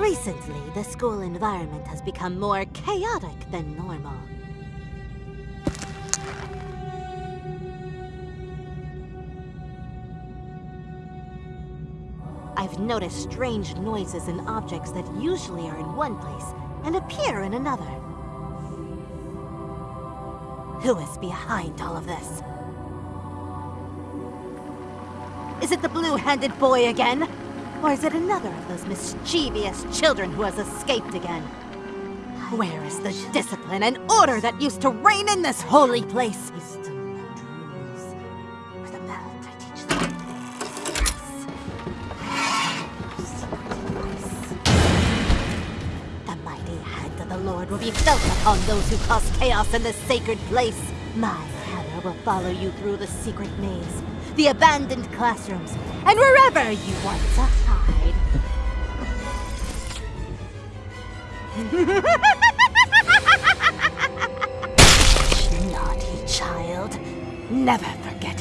Recently, the school environment has become more chaotic than normal. I've noticed strange noises and objects that usually are in one place and appear in another. Who is behind all of this? Is it the blue-handed boy again? Or is it another of those mischievous children who has escaped again? Where is the discipline and order that used to reign in this holy place? The mighty hand of the Lord will be felt upon those who cause chaos in this sacred place. My hammer will follow you through the secret maze, the abandoned classrooms, and wherever you want to hide. Naughty child. Never forget.